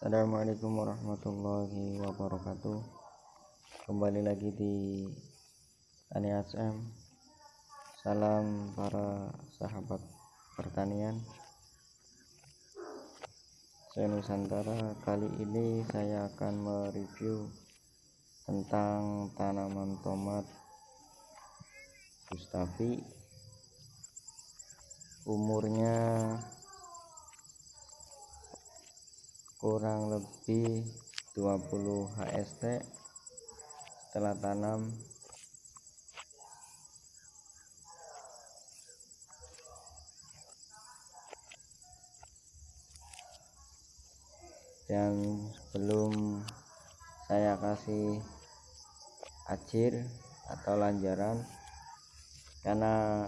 Assalamualaikum warahmatullahi wabarakatuh. Kembali lagi di Tani SM Salam para sahabat pertanian. Saya Nusantara. Kali ini saya akan mereview Tentang tanaman tomat Gustavi. Umurnya kurang lebih 20 HST setelah tanam. Dan belum saya kasih acir atau lanjaran karena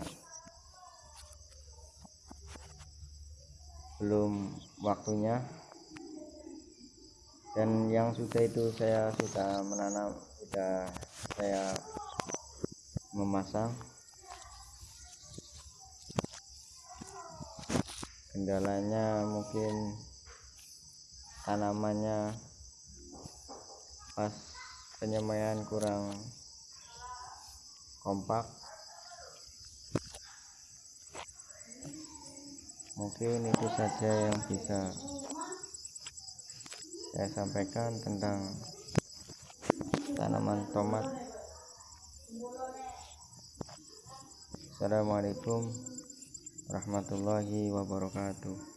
belum waktunya dan yang sudah itu saya sudah menanam sudah saya memasang. Kendalanya mungkin tanamannya pas penyemaian kurang kompak. Mungkin itu saja yang bisa saya sampaikan tentang tanaman tomat. Assalamualaikum warahmatullahi wabarakatuh